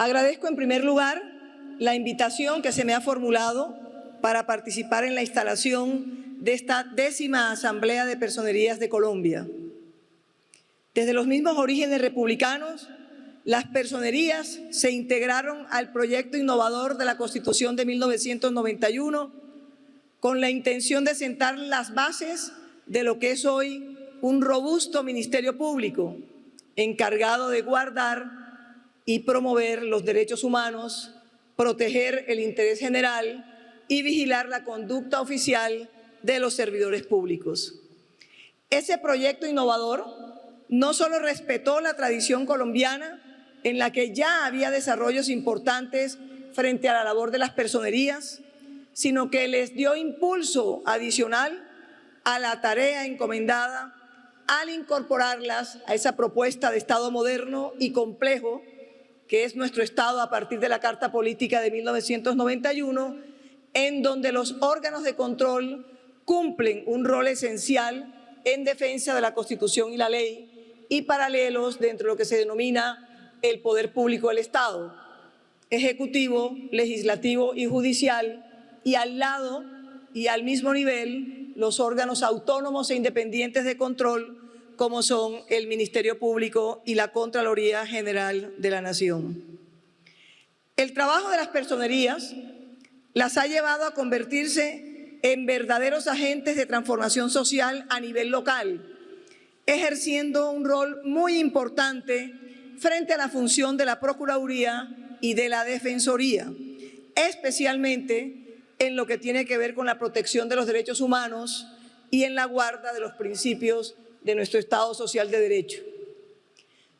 Agradezco en primer lugar la invitación que se me ha formulado para participar en la instalación de esta décima Asamblea de Personerías de Colombia. Desde los mismos orígenes republicanos, las personerías se integraron al proyecto innovador de la Constitución de 1991 con la intención de sentar las bases de lo que es hoy un robusto Ministerio Público encargado de guardar y promover los derechos humanos, proteger el interés general y vigilar la conducta oficial de los servidores públicos. Ese proyecto innovador no solo respetó la tradición colombiana, en la que ya había desarrollos importantes frente a la labor de las personerías, sino que les dio impulso adicional a la tarea encomendada al incorporarlas a esa propuesta de Estado moderno y complejo que es nuestro Estado a partir de la Carta Política de 1991, en donde los órganos de control cumplen un rol esencial en defensa de la Constitución y la ley y paralelos dentro de lo que se denomina el poder público del Estado, ejecutivo, legislativo y judicial, y al lado y al mismo nivel los órganos autónomos e independientes de control como son el Ministerio Público y la Contraloría General de la Nación. El trabajo de las personerías las ha llevado a convertirse en verdaderos agentes de transformación social a nivel local, ejerciendo un rol muy importante frente a la función de la Procuraduría y de la Defensoría, especialmente en lo que tiene que ver con la protección de los derechos humanos y en la guarda de los principios de nuestro Estado social de derecho.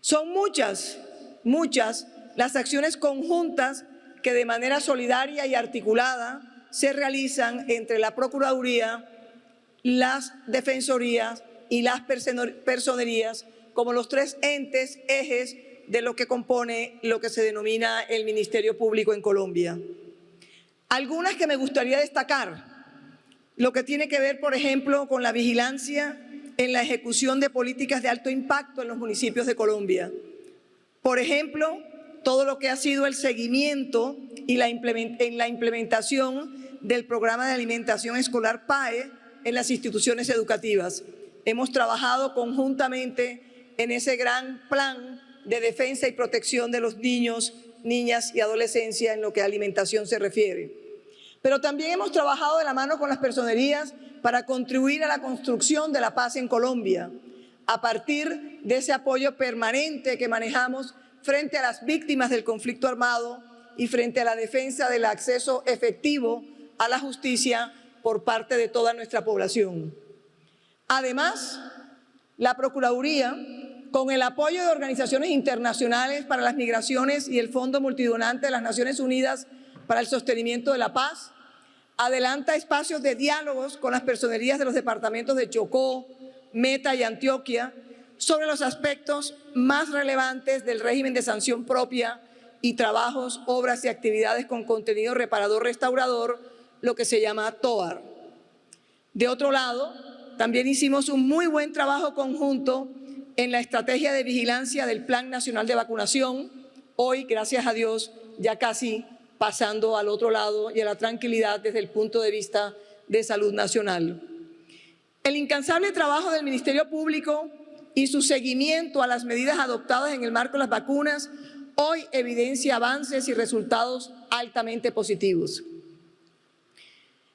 Son muchas, muchas las acciones conjuntas que de manera solidaria y articulada se realizan entre la Procuraduría, las Defensorías y las Personerías como los tres entes, ejes de lo que compone lo que se denomina el Ministerio Público en Colombia. Algunas que me gustaría destacar, lo que tiene que ver, por ejemplo, con la vigilancia en la ejecución de políticas de alto impacto en los municipios de Colombia. Por ejemplo, todo lo que ha sido el seguimiento y la en la implementación del programa de alimentación escolar PAE en las instituciones educativas. Hemos trabajado conjuntamente en ese gran plan de defensa y protección de los niños, niñas y adolescencia en lo que a alimentación se refiere. Pero también hemos trabajado de la mano con las personerías para contribuir a la construcción de la paz en Colombia, a partir de ese apoyo permanente que manejamos frente a las víctimas del conflicto armado y frente a la defensa del acceso efectivo a la justicia por parte de toda nuestra población. Además, la Procuraduría, con el apoyo de organizaciones internacionales para las migraciones y el Fondo Multidonante de las Naciones Unidas para el Sostenimiento de la Paz, adelanta espacios de diálogos con las personerías de los departamentos de Chocó, Meta y Antioquia sobre los aspectos más relevantes del régimen de sanción propia y trabajos, obras y actividades con contenido reparador restaurador, lo que se llama TOAR. De otro lado, también hicimos un muy buen trabajo conjunto en la estrategia de vigilancia del Plan Nacional de Vacunación, hoy, gracias a Dios, ya casi pasando al otro lado y a la tranquilidad desde el punto de vista de salud nacional. El incansable trabajo del Ministerio Público y su seguimiento a las medidas adoptadas en el marco de las vacunas hoy evidencia avances y resultados altamente positivos.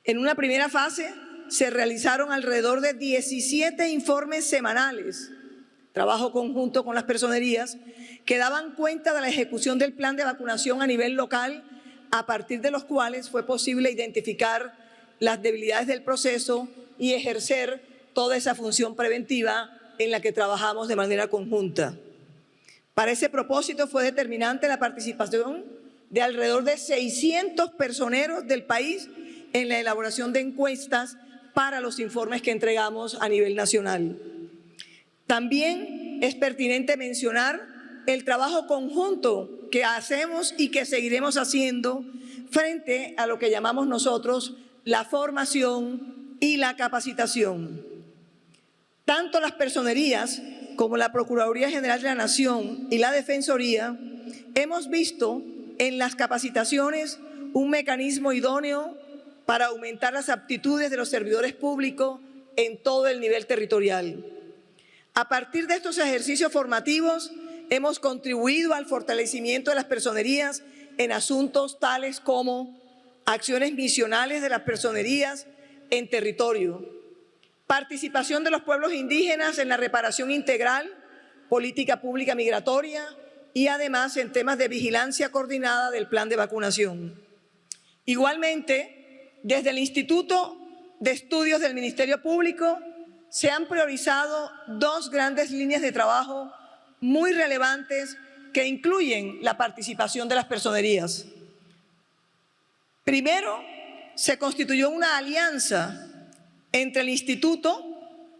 En una primera fase se realizaron alrededor de 17 informes semanales, trabajo conjunto con las personerías, que daban cuenta de la ejecución del plan de vacunación a nivel local a partir de los cuales fue posible identificar las debilidades del proceso y ejercer toda esa función preventiva en la que trabajamos de manera conjunta. Para ese propósito fue determinante la participación de alrededor de 600 personeros del país en la elaboración de encuestas para los informes que entregamos a nivel nacional. También es pertinente mencionar el trabajo conjunto que hacemos y que seguiremos haciendo frente a lo que llamamos nosotros la formación y la capacitación. Tanto las personerías como la Procuraduría General de la Nación y la Defensoría hemos visto en las capacitaciones un mecanismo idóneo para aumentar las aptitudes de los servidores públicos en todo el nivel territorial. A partir de estos ejercicios formativos, hemos contribuido al fortalecimiento de las personerías en asuntos tales como acciones misionales de las personerías en territorio, participación de los pueblos indígenas en la reparación integral, política pública migratoria y además en temas de vigilancia coordinada del plan de vacunación. Igualmente, desde el Instituto de Estudios del Ministerio Público se han priorizado dos grandes líneas de trabajo muy relevantes que incluyen la participación de las personerías. Primero, se constituyó una alianza entre el Instituto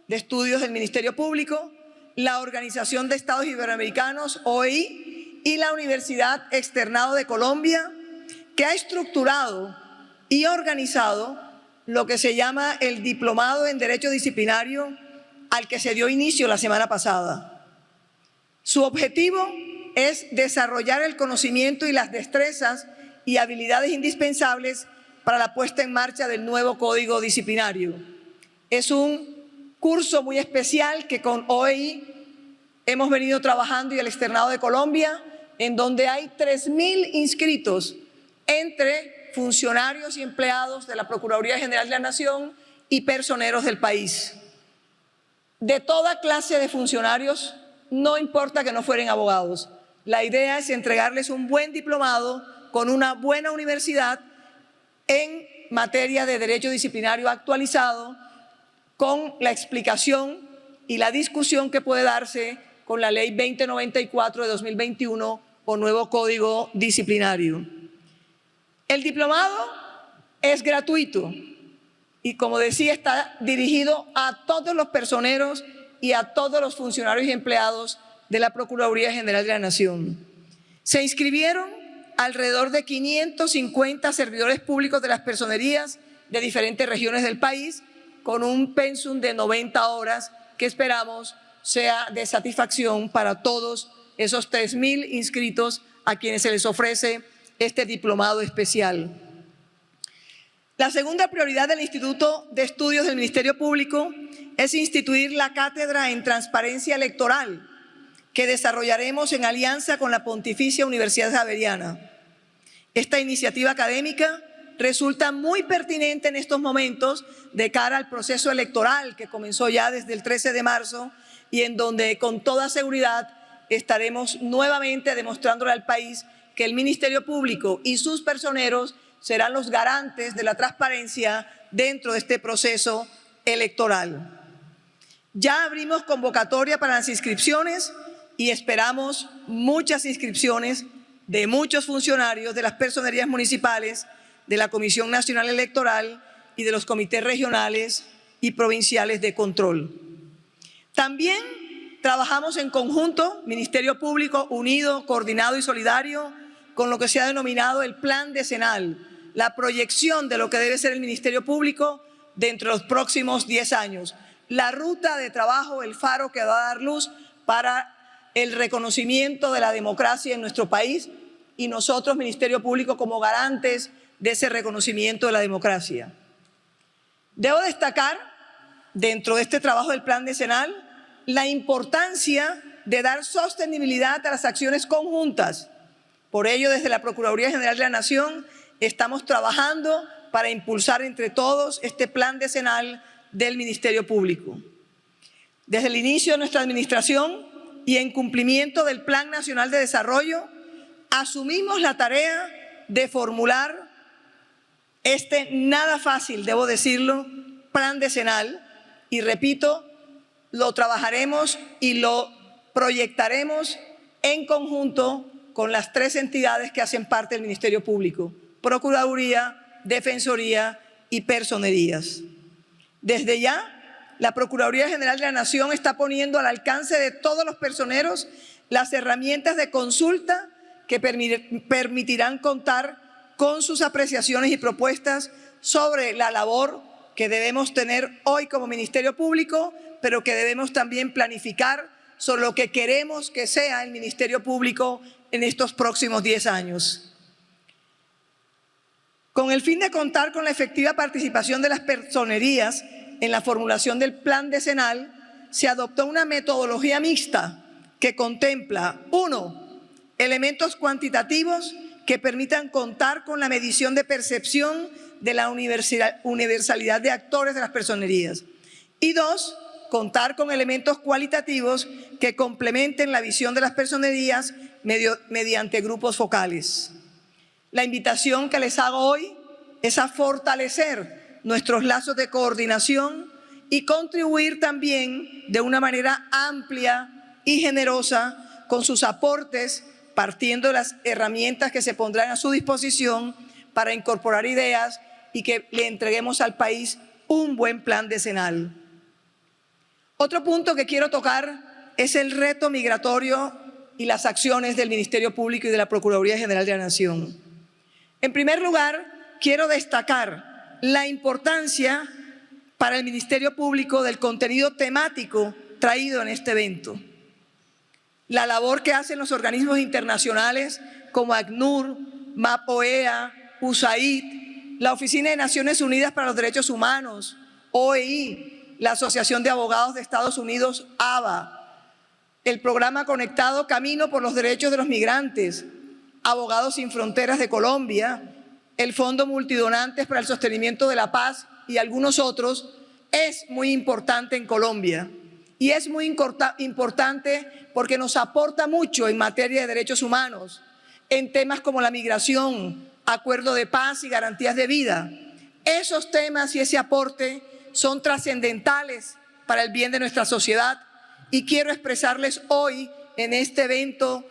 de Estudios del Ministerio Público, la Organización de Estados Iberoamericanos, OEI, y la Universidad Externado de Colombia, que ha estructurado y organizado lo que se llama el Diplomado en Derecho Disciplinario al que se dio inicio la semana pasada. Su objetivo es desarrollar el conocimiento y las destrezas y habilidades indispensables para la puesta en marcha del nuevo Código Disciplinario. Es un curso muy especial que con OEI hemos venido trabajando y el Externado de Colombia, en donde hay 3.000 inscritos entre funcionarios y empleados de la Procuraduría General de la Nación y personeros del país. De toda clase de funcionarios, no importa que no fueren abogados. La idea es entregarles un buen diplomado con una buena universidad en materia de derecho disciplinario actualizado, con la explicación y la discusión que puede darse con la Ley 2094 de 2021 o nuevo Código Disciplinario. El diplomado es gratuito y, como decía, está dirigido a todos los personeros y a todos los funcionarios y empleados de la Procuraduría General de la Nación. Se inscribieron alrededor de 550 servidores públicos de las personerías de diferentes regiones del país con un pensum de 90 horas que esperamos sea de satisfacción para todos esos 3.000 inscritos a quienes se les ofrece este diplomado especial. La segunda prioridad del Instituto de Estudios del Ministerio Público es instituir la Cátedra en Transparencia Electoral que desarrollaremos en alianza con la Pontificia Universidad Javeriana. Esta iniciativa académica resulta muy pertinente en estos momentos de cara al proceso electoral que comenzó ya desde el 13 de marzo y en donde con toda seguridad estaremos nuevamente demostrándole al país que el Ministerio Público y sus personeros serán los garantes de la transparencia dentro de este proceso electoral. Ya abrimos convocatoria para las inscripciones y esperamos muchas inscripciones de muchos funcionarios de las personerías municipales, de la Comisión Nacional Electoral y de los comités regionales y provinciales de control. También trabajamos en conjunto, Ministerio Público unido, coordinado y solidario, con lo que se ha denominado el Plan Decenal, la proyección de lo que debe ser el Ministerio Público dentro de los próximos 10 años. La ruta de trabajo, el faro que va a dar luz para el reconocimiento de la democracia en nuestro país y nosotros, Ministerio Público, como garantes de ese reconocimiento de la democracia. Debo destacar, dentro de este trabajo del Plan Decenal, la importancia de dar sostenibilidad a las acciones conjuntas por ello, desde la Procuraduría General de la Nación estamos trabajando para impulsar entre todos este plan decenal del Ministerio Público. Desde el inicio de nuestra administración y en cumplimiento del Plan Nacional de Desarrollo, asumimos la tarea de formular este nada fácil, debo decirlo, plan decenal y repito, lo trabajaremos y lo proyectaremos en conjunto con las tres entidades que hacen parte del Ministerio Público, Procuraduría, Defensoría y Personerías. Desde ya, la Procuraduría General de la Nación está poniendo al alcance de todos los personeros las herramientas de consulta que permitirán contar con sus apreciaciones y propuestas sobre la labor que debemos tener hoy como Ministerio Público, pero que debemos también planificar sobre lo que queremos que sea el Ministerio Público en estos próximos 10 años. Con el fin de contar con la efectiva participación de las personerías en la formulación del plan decenal, se adoptó una metodología mixta que contempla, uno, elementos cuantitativos que permitan contar con la medición de percepción de la universalidad de actores de las personerías. Y dos, contar con elementos cualitativos que complementen la visión de las personerías mediante grupos focales. La invitación que les hago hoy es a fortalecer nuestros lazos de coordinación y contribuir también de una manera amplia y generosa con sus aportes, partiendo de las herramientas que se pondrán a su disposición para incorporar ideas y que le entreguemos al país un buen plan decenal. Otro punto que quiero tocar es el reto migratorio y las acciones del Ministerio Público y de la Procuraduría General de la Nación. En primer lugar, quiero destacar la importancia para el Ministerio Público del contenido temático traído en este evento. La labor que hacen los organismos internacionales como ACNUR, MAPOEA, USAID, la Oficina de Naciones Unidas para los Derechos Humanos, OEI, la Asociación de Abogados de Estados Unidos, ABA, el programa conectado Camino por los Derechos de los Migrantes, Abogados Sin Fronteras de Colombia, el Fondo Multidonantes para el Sostenimiento de la Paz y algunos otros, es muy importante en Colombia. Y es muy importante porque nos aporta mucho en materia de derechos humanos, en temas como la migración, acuerdo de paz y garantías de vida. Esos temas y ese aporte son trascendentales para el bien de nuestra sociedad y quiero expresarles hoy en este evento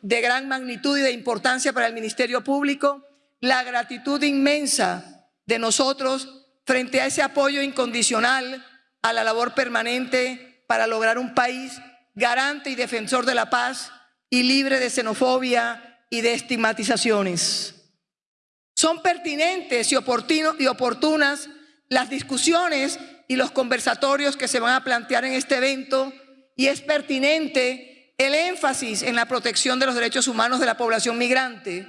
de gran magnitud y de importancia para el Ministerio Público la gratitud inmensa de nosotros frente a ese apoyo incondicional a la labor permanente para lograr un país garante y defensor de la paz y libre de xenofobia y de estigmatizaciones. Son pertinentes y, y oportunas las discusiones y los conversatorios que se van a plantear en este evento y es pertinente el énfasis en la protección de los derechos humanos de la población migrante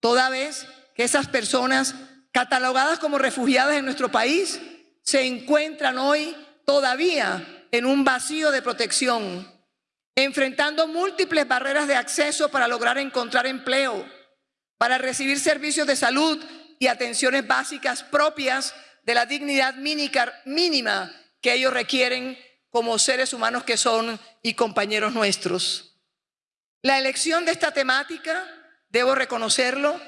toda vez que esas personas catalogadas como refugiadas en nuestro país se encuentran hoy todavía en un vacío de protección, enfrentando múltiples barreras de acceso para lograr encontrar empleo, para recibir servicios de salud y atenciones básicas propias de la dignidad mínima que ellos requieren como seres humanos que son y compañeros nuestros. La elección de esta temática debo reconocerlo,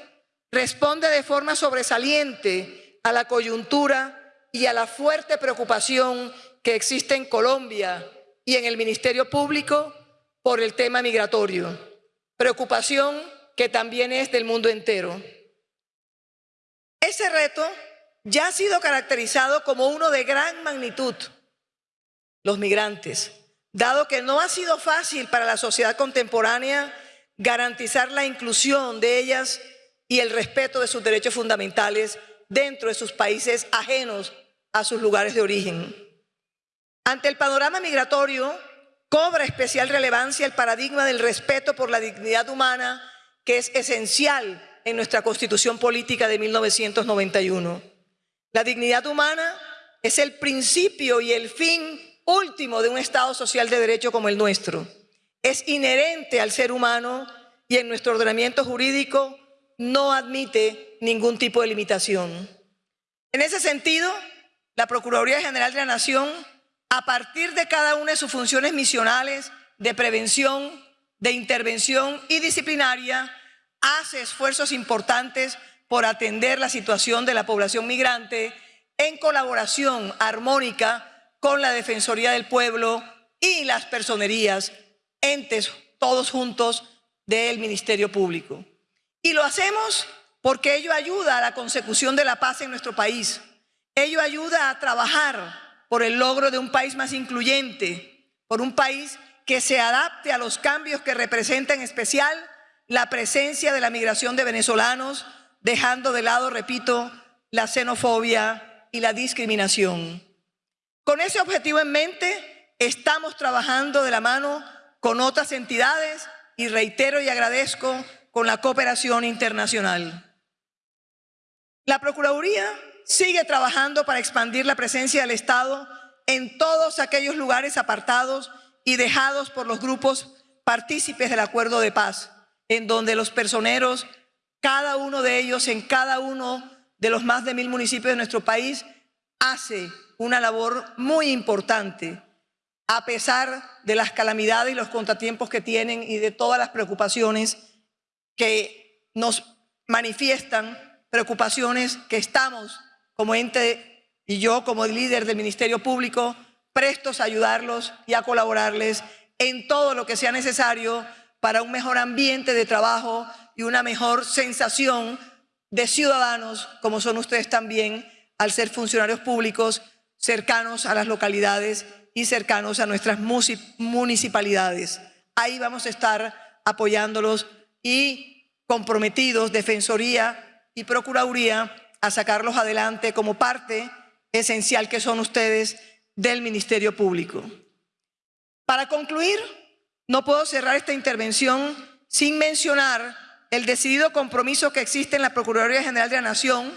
responde de forma sobresaliente a la coyuntura y a la fuerte preocupación que existe en Colombia y en el Ministerio Público por el tema migratorio. Preocupación que también es del mundo entero. Ese reto ya ha sido caracterizado como uno de gran magnitud, los migrantes, dado que no ha sido fácil para la sociedad contemporánea garantizar la inclusión de ellas y el respeto de sus derechos fundamentales dentro de sus países ajenos a sus lugares de origen. Ante el panorama migratorio, cobra especial relevancia el paradigma del respeto por la dignidad humana, que es esencial en nuestra Constitución Política de 1991. La dignidad humana es el principio y el fin último de un Estado social de derecho como el nuestro es inherente al ser humano y en nuestro ordenamiento jurídico no admite ningún tipo de limitación. En ese sentido, la Procuraduría General de la Nación, a partir de cada una de sus funciones misionales de prevención, de intervención y disciplinaria, hace esfuerzos importantes por atender la situación de la población migrante en colaboración armónica con la Defensoría del Pueblo y las personerías entes todos juntos del Ministerio Público. Y lo hacemos porque ello ayuda a la consecución de la paz en nuestro país. Ello ayuda a trabajar por el logro de un país más incluyente, por un país que se adapte a los cambios que representa en especial la presencia de la migración de venezolanos, dejando de lado, repito, la xenofobia y la discriminación. Con ese objetivo en mente, estamos trabajando de la mano con otras entidades y reitero y agradezco con la cooperación internacional. La Procuraduría sigue trabajando para expandir la presencia del Estado en todos aquellos lugares apartados y dejados por los grupos partícipes del acuerdo de paz, en donde los personeros, cada uno de ellos en cada uno de los más de mil municipios de nuestro país, hace una labor muy importante, a pesar de las calamidades y los contratiempos que tienen y de todas las preocupaciones que nos manifiestan, preocupaciones que estamos como ente y yo como líder del Ministerio Público prestos a ayudarlos y a colaborarles en todo lo que sea necesario para un mejor ambiente de trabajo y una mejor sensación de ciudadanos, como son ustedes también, al ser funcionarios públicos cercanos a las localidades y cercanos a nuestras municipalidades. Ahí vamos a estar apoyándolos y comprometidos, Defensoría y Procuraduría, a sacarlos adelante como parte esencial que son ustedes del Ministerio Público. Para concluir, no puedo cerrar esta intervención sin mencionar el decidido compromiso que existe en la Procuraduría General de la Nación,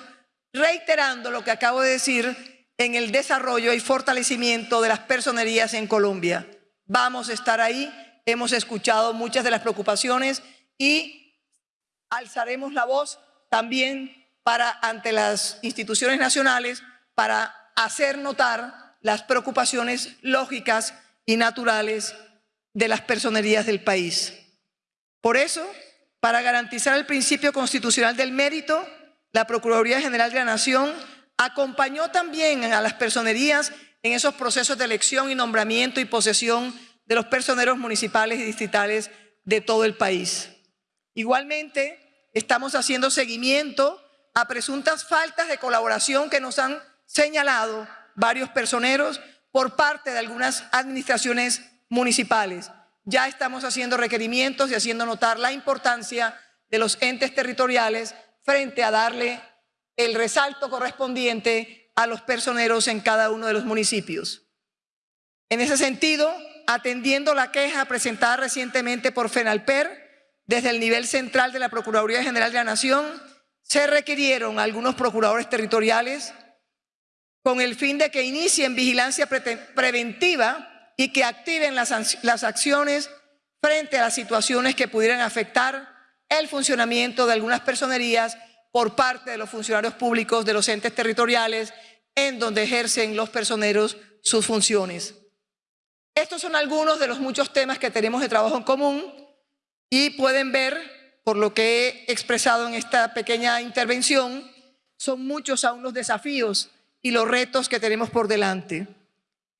reiterando lo que acabo de decir en el desarrollo y fortalecimiento de las personerías en Colombia. Vamos a estar ahí, hemos escuchado muchas de las preocupaciones y alzaremos la voz también para ante las instituciones nacionales para hacer notar las preocupaciones lógicas y naturales de las personerías del país. Por eso, para garantizar el principio constitucional del mérito, la Procuraduría General de la Nación acompañó también a las personerías en esos procesos de elección y nombramiento y posesión de los personeros municipales y distritales de todo el país. Igualmente, estamos haciendo seguimiento a presuntas faltas de colaboración que nos han señalado varios personeros por parte de algunas administraciones municipales. Ya estamos haciendo requerimientos y haciendo notar la importancia de los entes territoriales frente a darle el resalto correspondiente a los personeros en cada uno de los municipios. En ese sentido, atendiendo la queja presentada recientemente por FENALPER, desde el nivel central de la Procuraduría General de la Nación, se requirieron algunos procuradores territoriales con el fin de que inicien vigilancia preventiva y que activen las, acciones frente a las situaciones que pudieran afectar el funcionamiento de algunas personerías por parte de los funcionarios públicos de los entes territoriales en donde ejercen los personeros sus funciones. Estos son algunos de los muchos temas que tenemos de trabajo en común y pueden ver, por lo que he expresado en esta pequeña intervención, son muchos aún los desafíos y los retos que tenemos por delante.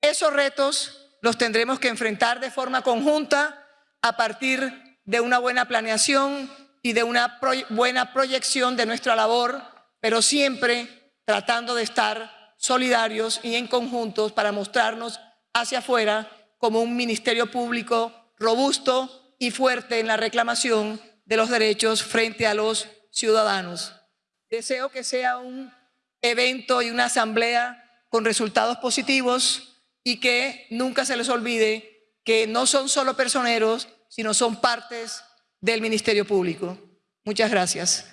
Esos retos los tendremos que enfrentar de forma conjunta a partir de una buena planeación y de una buena proyección de nuestra labor, pero siempre tratando de estar solidarios y en conjuntos para mostrarnos hacia afuera como un ministerio público robusto y fuerte en la reclamación de los derechos frente a los ciudadanos. Deseo que sea un evento y una asamblea con resultados positivos y que nunca se les olvide que no son solo personeros, sino son partes del Ministerio Público. Muchas gracias.